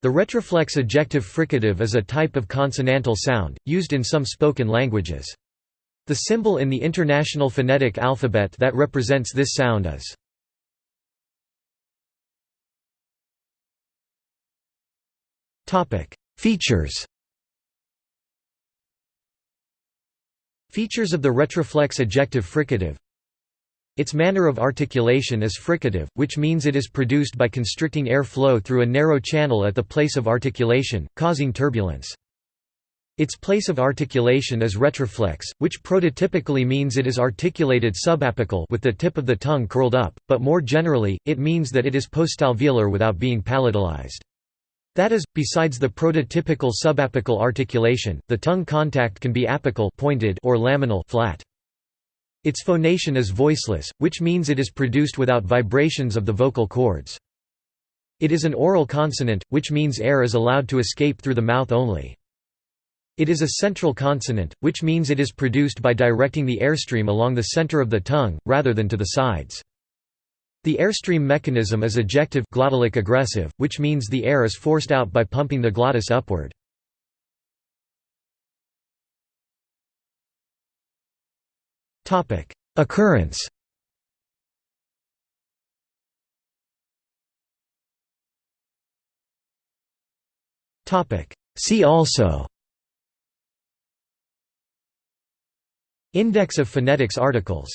The retroflex ejective fricative is a type of consonantal sound, used in some spoken languages. The symbol in the International Phonetic Alphabet that represents this sound is Features Features of the retroflex ejective fricative Its manner of articulation is fricative, which means it is produced by constricting air flow through a narrow channel at the place of articulation, causing turbulence. Its place of articulation is retroflex, which prototypically means it is articulated subapical with the tip of the tongue curled up, but more generally, it means that it is postalveolar without being palatalized. That is, besides the prototypical subapical articulation, the tongue contact can be apical pointed or laminal flat. Its phonation is voiceless, which means it is produced without vibrations of the vocal cords. It is an oral consonant, which means air is allowed to escape through the mouth only. It is a central consonant, which means it is produced by directing the airstream along the center of the tongue, rather than to the sides. The airstream mechanism is ejective glottalic egressive, which means the air is forced out by pumping the glottis upward. Occurrence. See also. Index of phonetics articles